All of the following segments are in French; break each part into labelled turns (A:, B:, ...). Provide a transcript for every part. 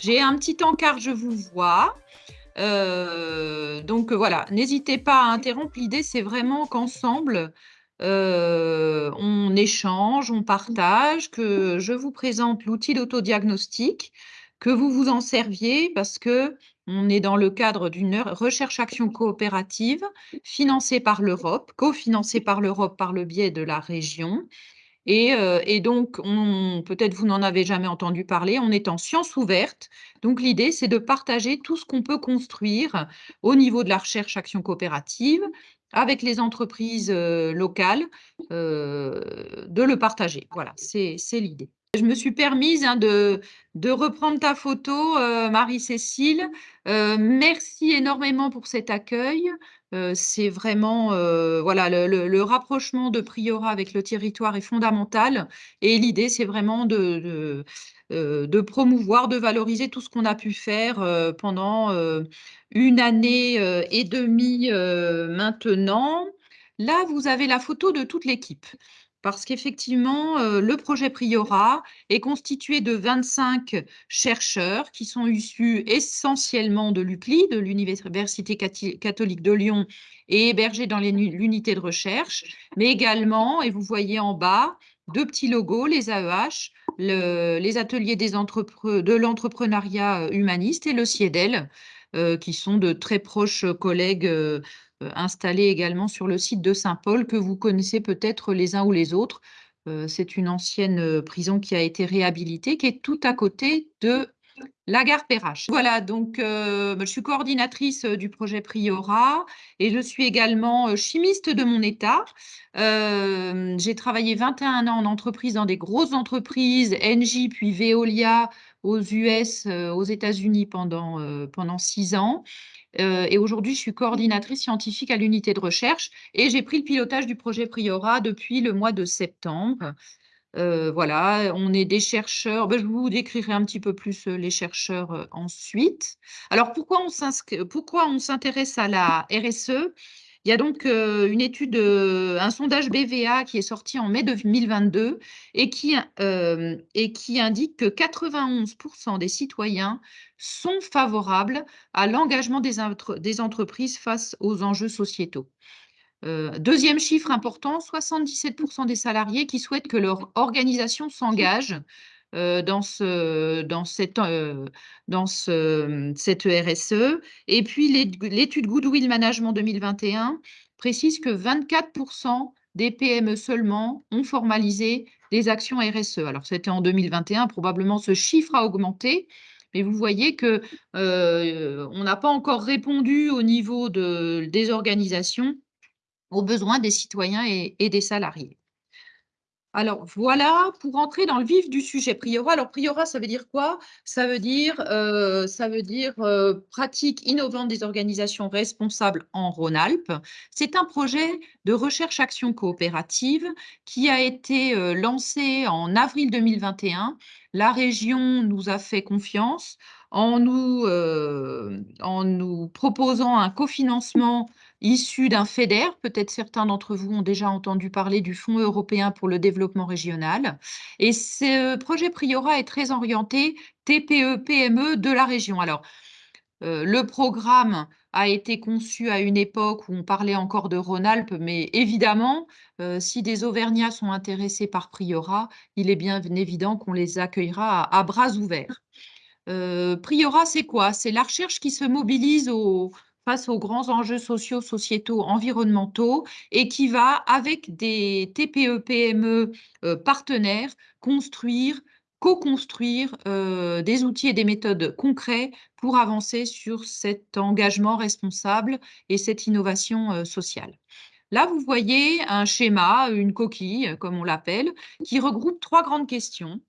A: J'ai un petit encart, je vous vois. Euh, donc voilà, n'hésitez pas à interrompre. L'idée, c'est vraiment qu'ensemble, euh, on échange, on partage, que je vous présente l'outil d'autodiagnostic, que vous vous en serviez parce que on est dans le cadre d'une recherche-action coopérative financée par l'Europe, cofinancée par l'Europe par le biais de la région. Et, euh, et donc, peut-être vous n'en avez jamais entendu parler, on est en sciences ouvertes. Donc, l'idée, c'est de partager tout ce qu'on peut construire au niveau de la recherche-action coopérative avec les entreprises euh, locales, euh, de le partager. Voilà, c'est l'idée. Je me suis permise hein, de, reprendre ta photo, euh, Marie-Cécile. Euh, merci énormément pour cet accueil. Euh, c'est vraiment, voilà, le, rapprochement de Priora avec le territoire est fondamental. Et l'idée, c'est vraiment de, promouvoir, de valoriser tout ce qu'on a pu faire pendant une année et demie maintenant. Là, vous avez la photo de toute l'équipe parce qu'effectivement, euh, le projet Priora est constitué de 25 chercheurs qui sont issus essentiellement de l'UCLI, de l'Université catholique de Lyon, et hébergés dans l'unité de recherche, mais également, et vous voyez en bas, deux petits logos, les AEH, les ateliers de l'entrepreneuriat humaniste et le CIEDEL, euh, qui sont de très proches collègues euh, installé également sur le site de Saint-Paul, que vous connaissez peut-être les uns ou les autres. Euh, c'est une ancienne euh, prison qui a été réhabilitée, qui est tout à côté de la gare Perrache. Voilà, donc je suis coordinatrice du projet Priora et je suis également chimiste de mon état. J'ai travaillé 21 ans en entreprise, dans des grosses entreprises, Engie puis Veolia aux États-Unis pendant, six ans. Et aujourd'hui, je suis coordinatrice scientifique à l'unité de recherche et j'ai pris le pilotage du projet Priora depuis le mois de septembre. Voilà, on est des chercheurs. Ben, je vous décrirai un petit peu plus les chercheurs ensuite. Alors, pourquoi on s'intéresse à la RSE il y a donc euh, une étude, euh, un sondage BVA qui est sorti en mai 2022 et qui, euh, et qui indique que 91% des citoyens sont favorables à l'engagement des, des, entreprises face aux enjeux sociétaux. deuxième chiffre important, 77% des salariés qui souhaitent que leur organisation s'engage euh, dans, ce, dans, cette, euh, dans ce, cette RSE. Et puis, l'étude Goodwill Management 2021 précise que 24% des PME seulement ont formalisé des actions RSE. Alors, c'était en 2021, probablement ce chiffre a augmenté, mais vous voyez que euh, on n'a pas encore répondu au niveau de, des organisations aux besoins des citoyens et des salariés. Alors voilà, pour entrer dans le vif du sujet Priora. Alors Priora, ça veut dire quoi? Ça veut dire, euh, ça veut dire euh, pratique innovante des organisations responsables en Rhône-Alpes. C'est un projet de recherche-action coopérative qui a été euh, lancé en avril 2021. La région nous a fait confiance en nous, en nous proposant un cofinancement issu d'un FEDER. Peut-être certains d'entre vous ont déjà entendu parler du Fonds européen pour le développement régional. Et ce projet Priora est très orienté TPE-PME de la région. Alors, euh, le programme a été conçu à une époque où on parlait encore de Rhône-Alpes, mais évidemment, euh, si des Auvergnats sont intéressés par Priora, il est bien évident qu'on les accueillera à, bras ouverts. Euh, Priora, c'est quoi? C'est la recherche qui se mobilise au, face aux grands enjeux sociaux, sociétaux, environnementaux et qui va, avec des TPE, PME euh, partenaires, construire, co-construire euh, des outils et des méthodes concrets pour avancer sur cet engagement responsable et cette innovation euh, sociale. Là, vous voyez un schéma, une coquille, comme on l'appelle, qui regroupe trois grandes questions.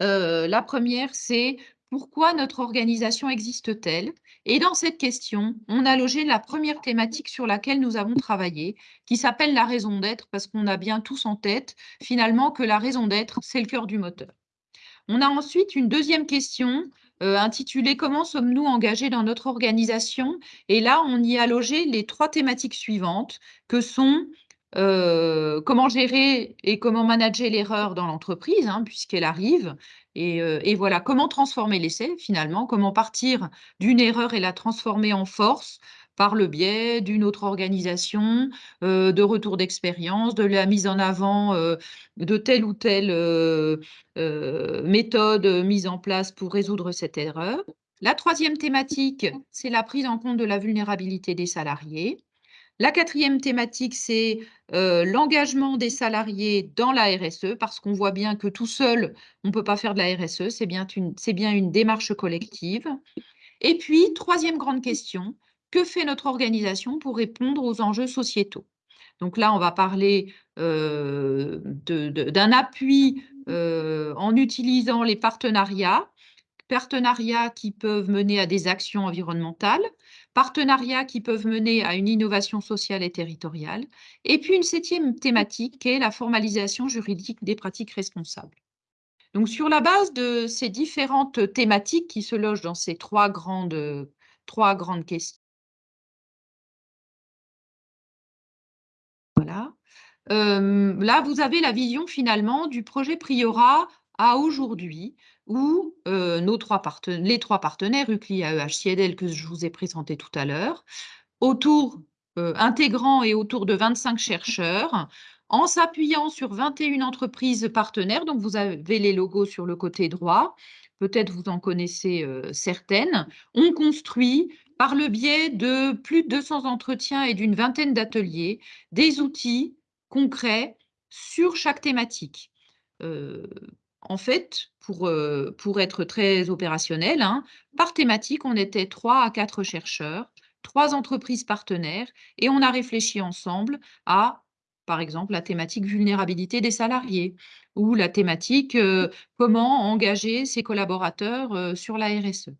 A: la première, c'est pourquoi notre organisation existe-t-elle? Et dans cette question, on a logé la première thématique sur laquelle nous avons travaillé, qui s'appelle la raison d'être, parce qu'on a bien tous en tête, finalement, que la raison d'être, c'est le cœur du moteur. On a ensuite une deuxième question euh, intitulée « Comment sommes-nous engagés dans notre organisation ?» Et là, on y a logé les trois thématiques suivantes, que sont euh, comment gérer et comment manager l'erreur dans l'entreprise, hein, puisqu'elle arrive, et, euh, et, voilà, comment transformer l'essai finalement, comment partir d'une erreur et la transformer en force par le biais d'une autre organisation, euh, de retour d'expérience, de la mise en avant de telle ou telle méthode mise en place pour résoudre cette erreur. La troisième thématique, c'est la prise en compte de la vulnérabilité des salariés. La quatrième thématique, c'est l'engagement des salariés dans la RSE, parce qu'on voit bien que tout seul, on ne peut pas faire de la RSE, c'est bien, bien une démarche collective. Et puis, troisième grande question, que fait notre organisation pour répondre aux enjeux sociétaux? Donc là, on va parler euh, d'un appui euh, en utilisant les partenariats, partenariats qui peuvent mener à des actions environnementales, partenariats qui peuvent mener à une innovation sociale et territoriale, et puis une septième thématique qui est la formalisation juridique des pratiques responsables. Donc, sur la base de ces différentes thématiques qui se logent dans ces trois grandes, trois grandes questions, Voilà. là, vous avez la vision finalement du projet Priora à aujourd'hui, où nos trois les trois partenaires, UCLI, AEH, CIEDEL, que je vous ai présenté tout à l'heure, autour, intégrant et autour de 25 chercheurs, en s'appuyant sur 21 entreprises partenaires, donc vous avez les logos sur le côté droit, peut-être vous en connaissez certaines, on construit par le biais de plus de 200 entretiens et d'une vingtaine d'ateliers, des outils concrets sur chaque thématique. En fait, pour, euh, pour être très opérationnel, hein, par thématique, on était trois à quatre chercheurs, trois entreprises partenaires, et on a réfléchi ensemble à, par exemple, la thématique vulnérabilité des salariés ou la thématique euh, comment engager ses collaborateurs sur la RSE.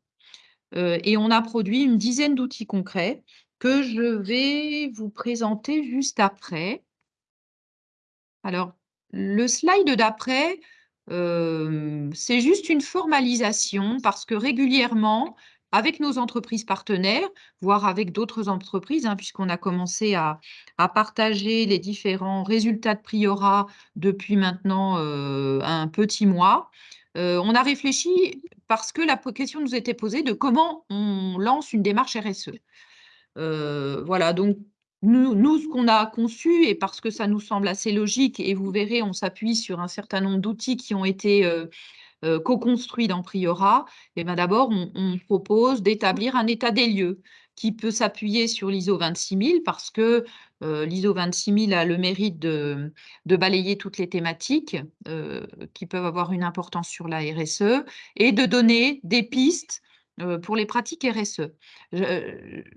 A: Euh, et on a produit une dizaine d'outils concrets que je vais vous présenter juste après. Alors, le slide d'après, c'est juste une formalisation parce que régulièrement, avec nos entreprises partenaires, voire avec d'autres entreprises, hein, puisqu'on a commencé à, partager les différents résultats de Priora depuis maintenant un petit mois, on a réfléchi parce que la question nous était posée de comment on lance une démarche RSE. voilà, donc nous, ce qu'on a conçu, et parce que ça nous semble assez logique, et vous verrez, on s'appuie sur un certain nombre d'outils qui ont été co-construits dans Priora, et eh ben d'abord, on, propose d'établir un état des lieux qui peut s'appuyer sur l'ISO 26000 parce que euh, L'ISO 26000 a le mérite de, balayer toutes les thématiques euh, qui peuvent avoir une importance sur la RSE et de donner des pistes pour les pratiques RSE.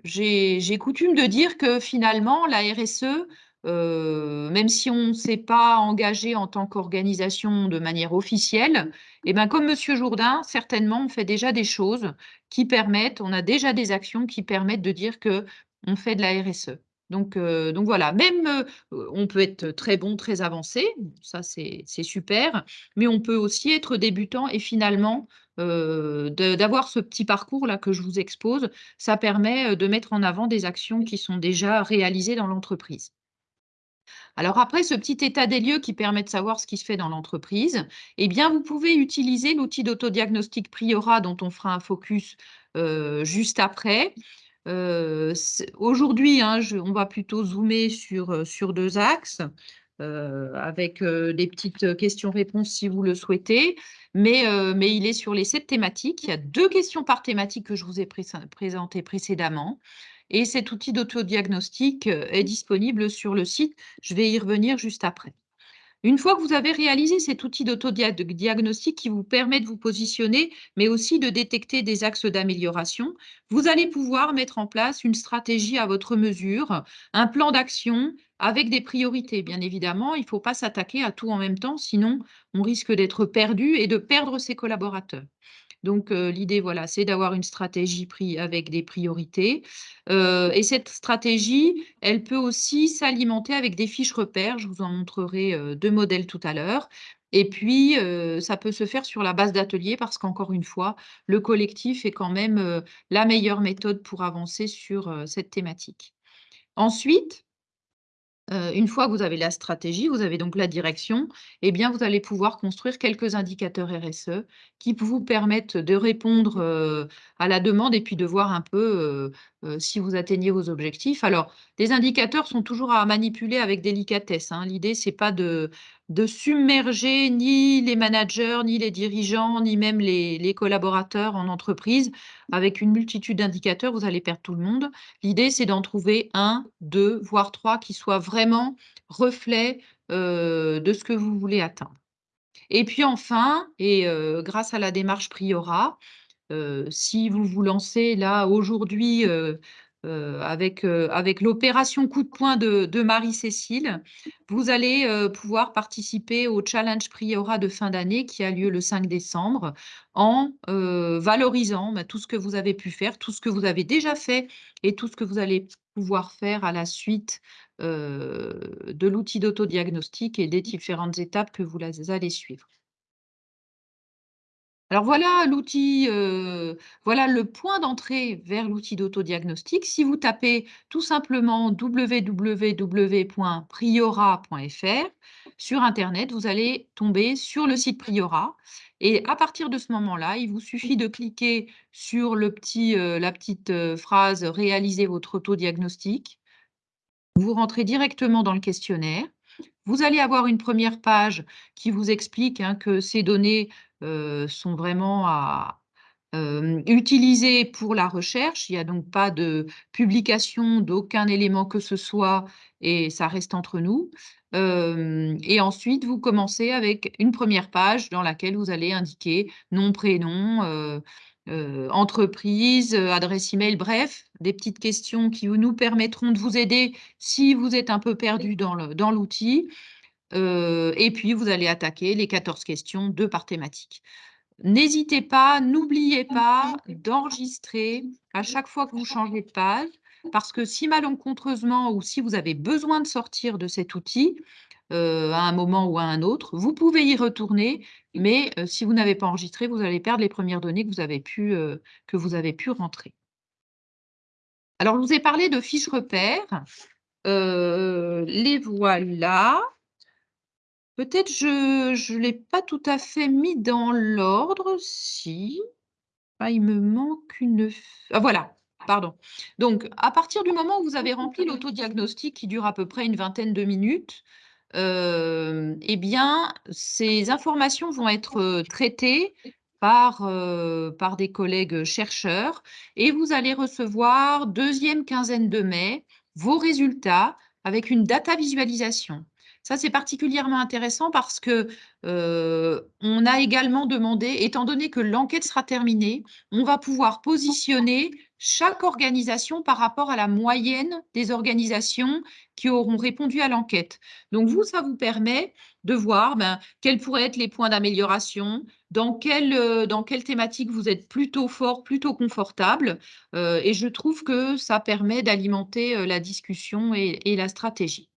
A: J'ai coutume de dire que finalement, la RSE, même si on ne s'est pas engagé en tant qu'organisation de manière officielle, et eh ben comme Monsieur Jourdain, certainement, on fait déjà des choses qui permettent, on a déjà des actions qui permettent de dire que on fait de la RSE. Donc, donc voilà, même on peut être très bon, très avancé, ça c'est super, mais on peut aussi être débutant et finalement d'avoir ce petit parcours-là que je vous expose, ça permet de mettre en avant des actions qui sont déjà réalisées dans l'entreprise. Alors après, ce petit état des lieux qui permet de savoir ce qui se fait dans l'entreprise, eh bien, vous pouvez utiliser l'outil d'autodiagnostic Priora dont on fera un focus juste après. Euh, aujourd'hui, hein, on va plutôt zoomer euh, sur deux axes. Euh, avec des petites questions-réponses si vous le souhaitez, mais il est sur les sept thématiques. Il y a deux questions par thématique que je vous ai présentées précédemment. Et cet outil d'autodiagnostic est disponible sur le site. Je vais y revenir juste après. Une fois que vous avez réalisé cet outil d'autodiagnostic qui vous permet de vous positionner, mais aussi de détecter des axes d'amélioration, vous allez pouvoir mettre en place une stratégie à votre mesure, un plan d'action avec des priorités. Bien évidemment, il ne faut pas s'attaquer à tout en même temps, sinon on risque d'être perdu et de perdre ses collaborateurs. Donc, l'idée, voilà, c'est d'avoir une stratégie avec des priorités. et cette stratégie, elle peut aussi s'alimenter avec des fiches repères. Je vous en montrerai deux modèles tout à l'heure. Et puis, ça peut se faire sur la base d'ateliers parce qu'encore une fois, le collectif est quand même la meilleure méthode pour avancer sur cette thématique. Ensuite, Heu, une fois que vous avez la stratégie, vous avez donc la direction, eh bien, vous allez pouvoir construire quelques indicateurs RSE qui vous permettent de répondre, heu, à la demande et puis de voir un peu, heu, si vous atteignez vos objectifs. Alors, les indicateurs sont toujours à manipuler avec délicatesse, hein. L'idée, c'est pas de de submerger ni les managers, ni les dirigeants, ni même les collaborateurs en entreprise. Avec une multitude d'indicateurs, vous allez perdre tout le monde. L'idée, c'est d'en trouver 1-2, voire 3 qui soient vraiment reflets, heu, de ce que vous voulez atteindre. Et puis enfin et heu, grâce à la démarche Priora, heu, si vous vous lancez là aujourd'hui, avec, heu, avec l'opération coup de poing de de Marie-Cécile, vous allez, heu, pouvoir participer au challenge Priora de fin d'année qui a lieu le 5 décembre en, valorisant, bah, tout ce que vous avez pu faire, tout ce que vous avez déjà fait et tout ce que vous allez pouvoir faire à la suite, de l'outil d'autodiagnostic et des différentes étapes que vous allez suivre. Alors voilà l'outil, voilà le point d'entrée vers l'outil d'autodiagnostic. Si vous tapez tout simplement www.priora.fr sur internet, vous allez tomber sur le site Priora et à partir de ce moment-là, il vous suffit de cliquer sur le petit, la petite, phrase «Réalisez votre autodiagnostic». Vous rentrez directement dans le questionnaire. Vous allez avoir une 1re page qui vous explique, hein, que ces données, sont vraiment à, utiliser pour la recherche. Il y a donc pas de publication d'aucun élément que ce soit et ça reste entre nous. Hem et ensuite, vous commencez avec une 1re page dans laquelle vous allez indiquer nom, prénom, heu, entreprise, adresse email, bref, des petites questions qui nous permettront de vous aider si vous êtes un peu perdu dans l'outil. Et puis vous allez attaquer les 14 questions, 2 par thématique. N'hésitez pas, n'oubliez pas d'enregistrer à chaque fois que vous changez de page parce que si malencontreusement ou si vous avez besoin de sortir de cet outil, à un moment ou à un autre, vous pouvez y retourner mais si vous n'avez pas enregistré, vous allez perdre les 1res données que vous avez pu, que vous avez pu rentrer. Alors, je vous ai parlé de fiches repères, les voilà. Peut-être je je l'ai pas tout à fait mis dans l'ordre, si. Ah, il me manque une ah voilà, pardon. Donc, à partir du moment où vous avez rempli l'autodiagnostic qui dure à peu près une vingtaine de minutes, hem et bien, ces informations vont être, traitées par, heu, par des collègues chercheurs et vous allez recevoir 2e quinzaine de mai, vos résultats avec une data visualisation. Ça, c'est particulièrement intéressant parce que, heu, on a également demandé étant donné que l'enquête sera terminée, on va pouvoir positionner chaque organisation par rapport à la moyenne des organisations qui auront répondu à l'enquête. Donc vous, ça vous permet de voir, ben, quels pourraient être les points d'amélioration, dans quelle, heu, dans quelle thématique vous êtes plutôt fort, plutôt confortable, heu et je trouve que ça permet d'alimenter, la discussion et la stratégie.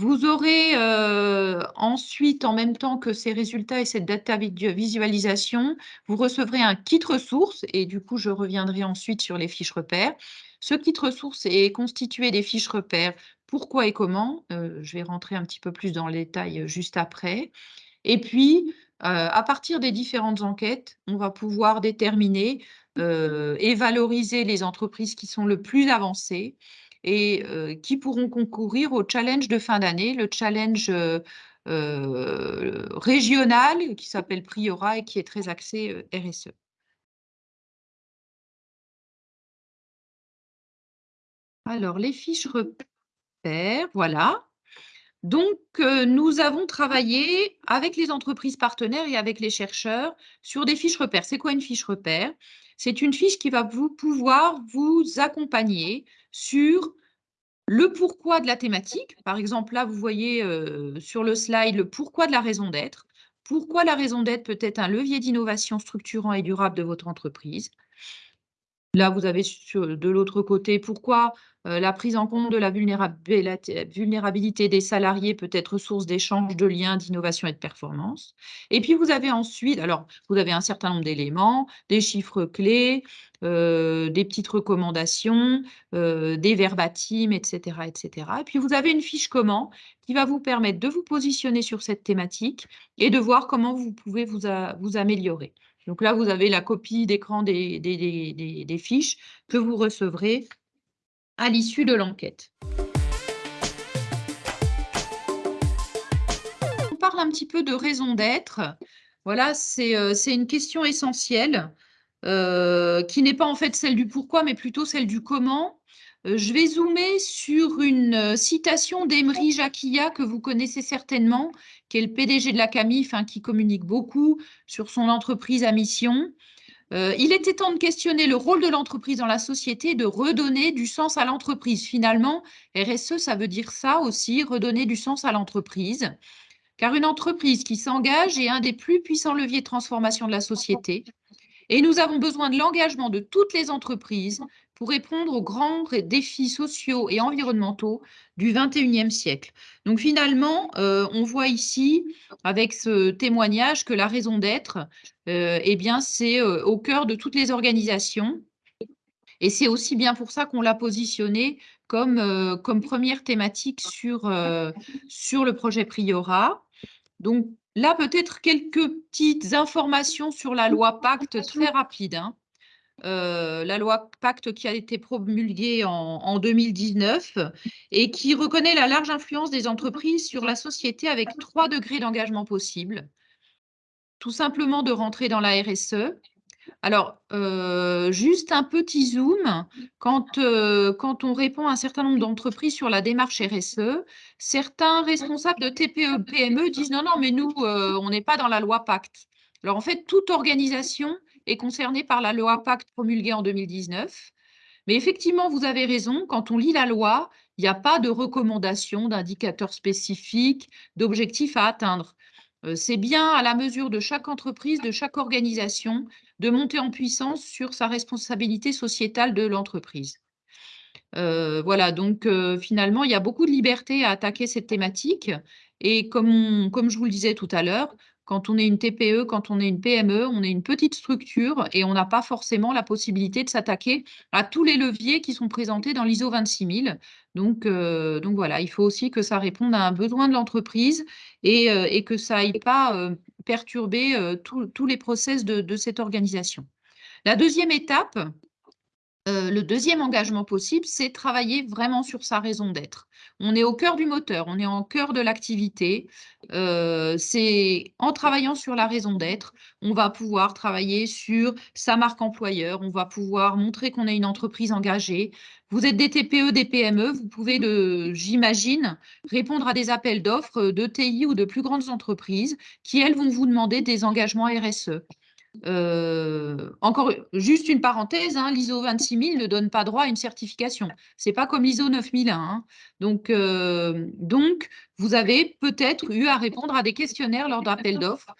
A: Vous aurez, heu, ensuite, en même temps que ces résultats et cette data visualisation, vous recevrez un kit ressources et du coup, je reviendrai ensuite sur les fiches repères. Ce kit ressources est constitué des fiches repères. Pourquoi et comment, heu, je vais rentrer un petit peu plus dans le détail, heu, juste après. Et puis, à partir des différentes enquêtes, on va pouvoir déterminer, et valoriser les entreprises qui sont le plus avancées et qui pourront concourir au challenge de fin d'année, le challenge, régional qui s'appelle Priora et qui est très axé, RSE. Alors les fiches repères, voilà. Donc nous avons travaillé avec les entreprises partenaires et avec les chercheurs sur des fiches repères. C'est quoi une fiche repère? C'est une fiche qui va vous pouvoir vous accompagner sur le pourquoi de la thématique. Par exemple, là, vous voyez, heu, sur le slide, le pourquoi de la raison d'être. Pourquoi la raison d'être peut être un levier d'innovation structurant et durable de votre entreprise? Là, vous avez de l'autre côté, pourquoi euh, la prise en compte de la vulnérabilité des salariés peut être source d'échanges, de liens, d'innovation et de performance. Et puis, vous avez ensuite, alors, vous avez un certain nombre d'éléments, des chiffres clés, euh, des petites recommandations, euh, des verbatims, etc., etc. Et puis, vous avez une fiche comment qui va vous permettre de vous positionner sur cette thématique et de voir comment vous pouvez vous améliorer. Donc là, vous avez la copie d'écran des, fiches que vous recevrez à l'issue de l'enquête. On parle un petit peu de raison d'être. Voilà, c'est euh, une question essentielle euh, qui n'est pas en fait celle du pourquoi, mais plutôt celle du comment. Euh, je vais zoomer sur une citation d'Emery Jacquilla que vous connaissez certainement, qui est le PDG de la CAMIF, hein, qui communique beaucoup sur son entreprise à mission. Euh, il était temps de questionner le rôle de l'entreprise dans la société, de redonner du sens à l'entreprise. Finalement, RSE, ça veut dire ça aussi, redonner du sens à l'entreprise. Car une entreprise qui s'engage est un des plus puissants leviers de transformation de la société. Et nous avons besoin de l'engagement de toutes les entreprises pour répondre aux grands défis sociaux et environnementaux du 21e siècle. Donc finalement, euh, on voit ici, avec ce témoignage, que la raison d'être, euh, eh c'est euh, au cœur de toutes les organisations. Et c'est aussi bien pour ça qu'on l'a positionné comme, comme première thématique sur, sur le projet Priora. Donc là, peut-être quelques petites informations sur la loi Pacte très rapides. Hein. Euh, la loi Pacte qui a été promulguée en, 2019 et qui reconnaît la large influence des entreprises sur la société avec trois degrés d'engagement possibles. Tout simplement de rentrer dans la RSE. Alors, euh, juste un petit zoom, quand, euh, quand on répond à un certain nombre d'entreprises sur la démarche RSE, certains responsables de TPE, PME disent non, non, mais nous, on n'est pas dans la loi Pacte. Alors, en fait, toute organisation est concerné par la loi Pacte promulguée en 2019. Mais effectivement, vous avez raison, quand on lit la loi, il n'y a pas de recommandation, d'indicateurs spécifiques, d'objectifs à atteindre. Euh, c'est bien à la mesure de chaque entreprise, de chaque organisation, de monter en puissance sur sa responsabilité sociétale de l'entreprise. Euh, voilà, donc euh, finalement, il y a beaucoup de liberté à attaquer cette thématique. Et comme, comme je vous le disais tout à l'heure, quand on est une TPE, quand on est une PME, on est une petite structure et on n'a pas forcément la possibilité de s'attaquer à tous les leviers qui sont présentés dans l'ISO 26000. Donc, euh, donc voilà, il faut aussi que ça réponde à un besoin de l'entreprise et, euh, que ça n'aille pas euh, tous les process de cette organisation. La deuxième étape, euh, le deuxième engagement possible, c'est travailler vraiment sur sa raison d'être. On est au cœur du moteur, on est en cœur de l'activité. Euh, c'est en travaillant sur la raison d'être, on va pouvoir travailler sur sa marque employeur, on va pouvoir montrer qu'on est une entreprise engagée. Vous êtes des TPE, des PME, vous pouvez, j'imagine, répondre à des appels d'offres de TI ou de plus grandes entreprises qui, elles, vont vous demander des engagements RSE. Euh, encore juste une parenthèse, hein, l'ISO 26000 ne donne pas droit à une certification. C'est pas comme l'ISO 9001. Hein. Donc, euh, donc, vous avez peut-être eu à répondre à des questionnaires lors d'appels d'offres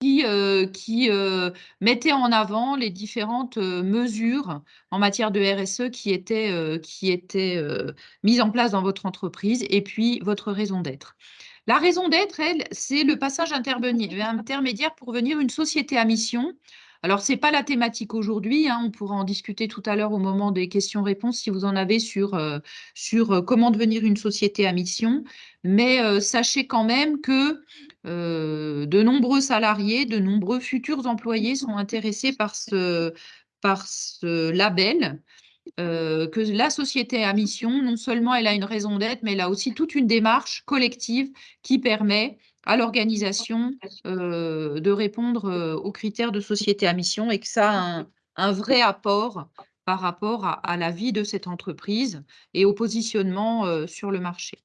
A: qui, euh, mettaient en avant les différentes mesures en matière de RSE qui étaient mises en place dans votre entreprise et puis votre raison d'être. La raison d'être, elle, c'est le passage intermédiaire pour venir une société à mission. Alors, ce n'est pas la thématique aujourd'hui, hein, on pourra en discuter tout à l'heure au moment des questions-réponses si vous en avez sur, euh, euh, comment devenir une société à mission. Mais euh, sachez quand même que de nombreux salariés, de nombreux futurs employés sont intéressés par ce label. Euh, que la société à mission, non seulement elle a une raison d'être, mais elle a aussi toute une démarche collective qui permet à l'organisation euh, de répondre euh, aux critères de société à mission et que ça a un, vrai apport par rapport à, la vie de cette entreprise et au positionnement sur le marché.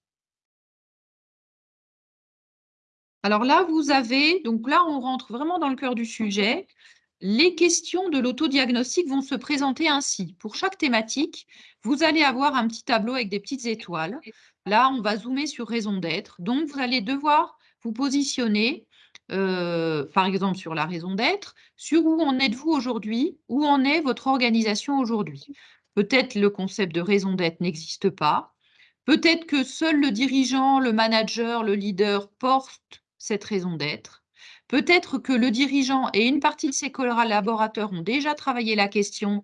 A: Alors là, vous avez, donc là, on rentre vraiment dans le cœur du sujet. Les questions de l'autodiagnostic vont se présenter ainsi. Pour chaque thématique, vous allez avoir un petit tableau avec des petites étoiles. Là, on va zoomer sur raison d'être. Donc, vous allez devoir vous positionner par exemple sur la raison d'être, sur où en êtes-vous aujourd'hui, où en est votre organisation aujourd'hui. Peut-être le concept de raison d'être n'existe pas, peut-être que seul le dirigeant, le manager, le leader porte cette raison d'être, peut-être que le dirigeant et une partie de ses collaborateurs ont déjà travaillé la question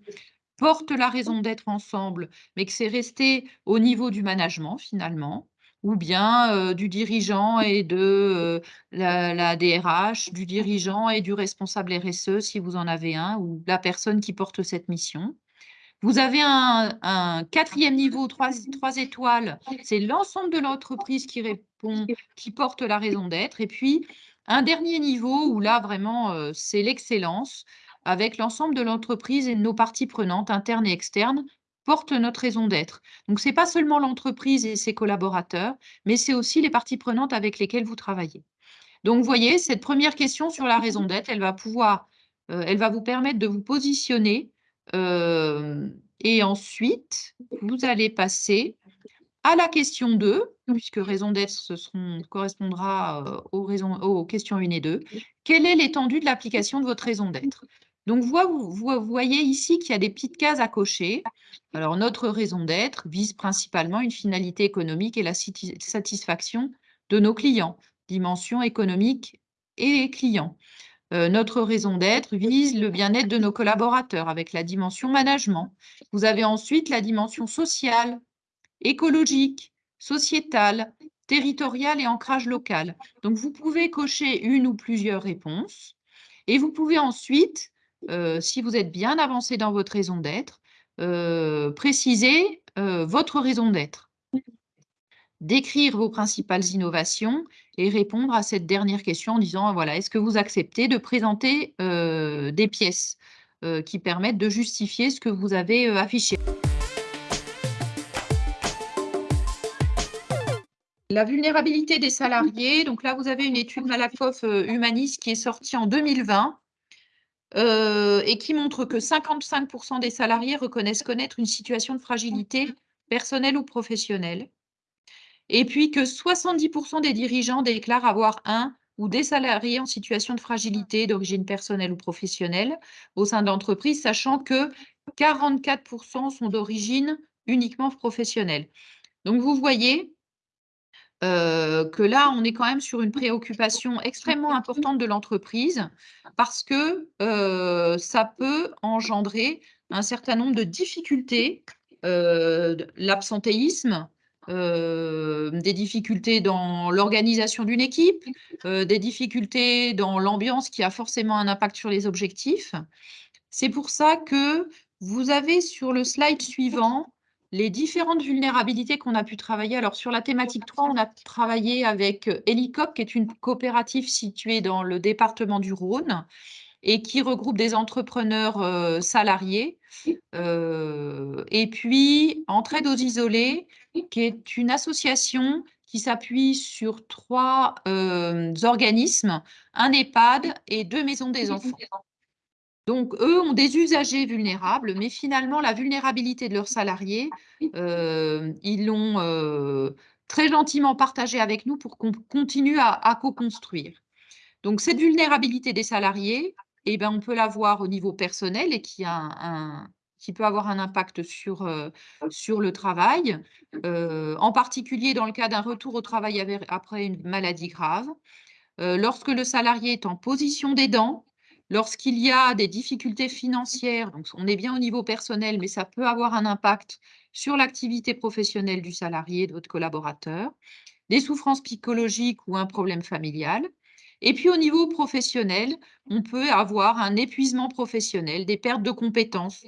A: portent la raison d'être ensemble, mais que c'est resté au niveau du management finalement, ou bien euh, du dirigeant et de euh, la, DRH, du dirigeant et du responsable RSE si vous en avez un, ou la personne qui porte cette mission. Vous avez un, quatrième niveau, trois, trois étoiles, c'est l'ensemble de l'entreprise qui répond, qui porte la raison d'être. Et puis, un dernier niveau où là, vraiment, euh, c'est l'excellence, avec l'ensemble de l'entreprise et nos parties prenantes, internes et externes, portent notre raison d'être. Donc, ce n'est pas seulement l'entreprise et ses collaborateurs, mais c'est aussi les parties prenantes avec lesquelles vous travaillez. Donc, vous voyez, cette première question sur la raison d'être, elle va euh, elle va vous permettre de vous positionner euh, et ensuite, vous allez passer à la question 2, puisque raison d'être correspondra aux, raisons, aux questions 1 et 2. Quelle est l'étendue de l'application de votre raison d'être? Donc, vous, vous, voyez ici qu'il y a des petites cases à cocher. Alors, notre raison d'être vise principalement une finalité économique et la satisfaction de nos clients, dimension économique et clients. Euh, notre raison d'être vise le bien-être de nos collaborateurs avec la dimension management. Vous avez ensuite la dimension sociale, écologique, sociétale, territoriale et ancrage local. Donc, vous pouvez cocher une ou plusieurs réponses et vous pouvez ensuite euh, si vous êtes bien avancé dans votre raison d'être, euh, préciser euh, votre raison d'être, décrire vos principales innovations et répondre à cette dernière question en disant, voilà, est-ce que vous acceptez de présenter des pièces qui permettent de justifier ce que vous avez affiché? La vulnérabilité des salariés, donc là, vous avez une étude Malakoff Humaniste qui est sortie en 2020 euh, et qui montre que 55% des salariés reconnaissent connaître une situation de fragilité personnelle ou professionnelle, et puis que 70% des dirigeants déclarent avoir un ou des salariés en situation de fragilité d'origine personnelle ou professionnelle au sein de l'entreprise, sachant que 44% sont d'origine uniquement professionnelle. Donc, vous voyez, euh, que là, on est quand même sur une préoccupation extrêmement importante de l'entreprise parce que euh, ça peut engendrer un certain nombre de difficultés, euh, l'absentéisme, des difficultés dans l'organisation d'une équipe, des difficultés dans l'ambiance qui a forcément un impact sur les objectifs. C'est pour ça que vous avez sur le slide suivant les différentes vulnérabilités qu'on a pu travailler. Alors, sur la thématique 3, on a travaillé avec euh, Helicop, qui est une coopérative située dans le département du Rhône et qui regroupe des entrepreneurs euh, salariés. Euh, et puis, Entraide aux isolés, qui est une association qui s'appuie sur trois organismes, un EHPAD et deux maisons des enfants. Donc, eux ont des usagers vulnérables, mais finalement, la vulnérabilité de leurs salariés, euh, ils l'ont euh, très gentiment partagée avec nous pour qu'on continue à, co-construire. Donc, cette vulnérabilité des salariés, eh ben, on peut la voir au niveau personnel et qui, a un, qui peut avoir un impact sur, euh, sur le travail, en particulier dans le cas d'un retour au travail après une maladie grave. lorsque le salarié est en position d'aidant, Lorsqu'il y a des difficultés financières, on est bien au niveau personnel, mais ça peut avoir un impact sur l'activité professionnelle du salarié, de votre collaborateur, des souffrances psychologiques ou un problème familial. Et puis au niveau professionnel, on peut avoir un épuisement professionnel, des pertes de compétences,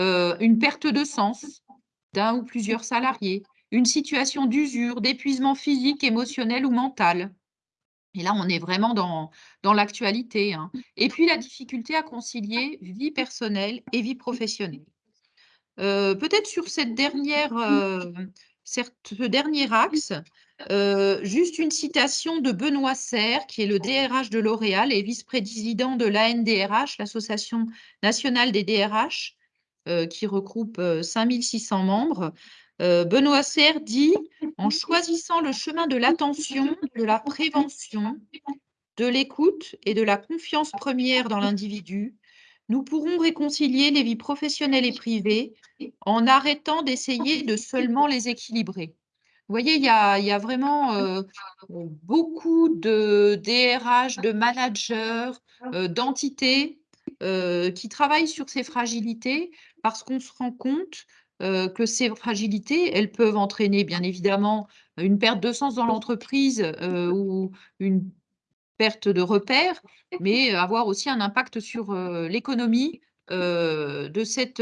A: euh, une perte de sens d'un ou plusieurs salariés, une situation d'usure, d'épuisement physique, émotionnel ou mental, et là, on est vraiment dans, dans l'actualité. Hein. Et puis, la difficulté à concilier vie personnelle et vie professionnelle. Euh, peut-être sur cette dernière, euh, ce dernier axe, euh, juste une citation de Benoît Serre, qui est le DRH de L'Oréal et vice-président de l'ANDRH, l'Association nationale des DRH, qui regroupe 5600 membres. Euh, Benoît Serre dit « En choisissant le chemin de l'attention, de la prévention, de l'écoute et de la confiance première dans l'individu, nous pourrons réconcilier les vies professionnelles et privées en arrêtant d'essayer de seulement les équilibrer. Vous voyez, il y a, y vraiment euh, beaucoup de DRH, de managers, euh, d'entités qui travaillent sur ces fragilités parce qu'on se rend compte que ces fragilités, elles peuvent entraîner bien évidemment une perte de sens dans l'entreprise ou une perte de repères, mais avoir aussi un impact sur l'économie de cette,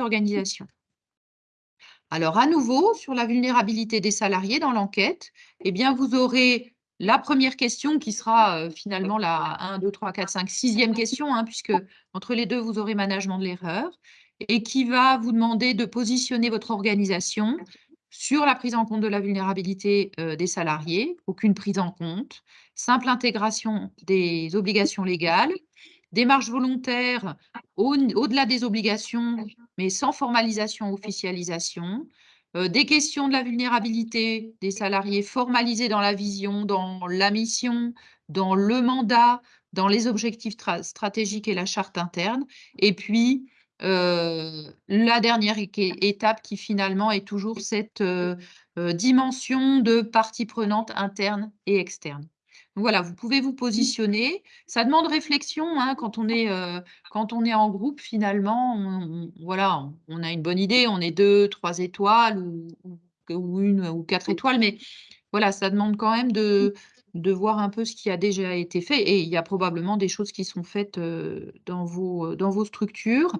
A: organisation. Alors, à nouveau, sur la vulnérabilité des salariés dans l'enquête, eh bien, vous aurez la première question qui sera euh, finalement la 1, 2, 3, 4, 5, sixième question, hein, puisque entre les deux, vous aurez management de l'erreur, et qui va vous demander de positionner votre organisation sur la prise en compte de la vulnérabilité euh, des salariés, aucune prise en compte, simple intégration des obligations légales, démarche volontaire au-delà des obligations, mais sans formalisation officialisation, euh, des questions de la vulnérabilité des salariés formalisées dans la vision, dans la mission, dans le mandat, dans les objectifs stratégiques et la charte interne, et puis euh, la dernière étape qui finalement est toujours cette euh, dimension de partie prenante interne et externe voilà, vous pouvez vous positionner. Ça demande réflexion hein, quand, on est, euh, quand on est en groupe, finalement. On, voilà, on a une bonne idée, on est deux, trois étoiles ou, ou, une ou quatre étoiles, mais voilà, ça demande quand même de, de voir un peu ce qui a déjà été fait. Et il y a probablement des choses qui sont faites dans, vos, dans vos structures.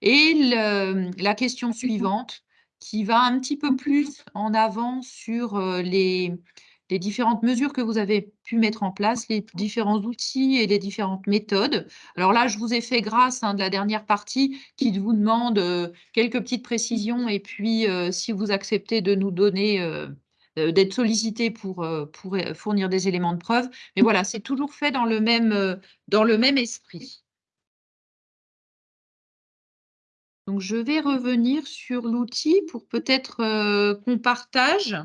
A: Et la question suivante, qui va un petit peu plus en avant sur les les différentes mesures que vous avez pu mettre en place, les différents outils et les différentes méthodes. Alors là, je vous ai fait grâce hein, de la dernière partie qui vous demande euh, quelques petites précisions et puis euh, si vous acceptez de nous donner, euh, d'être sollicité pour, pour fournir des éléments de preuve. Mais voilà, c'est toujours fait dans le même, dans le même esprit. Donc, je vais revenir sur l'outil pour peut-être qu'on partage.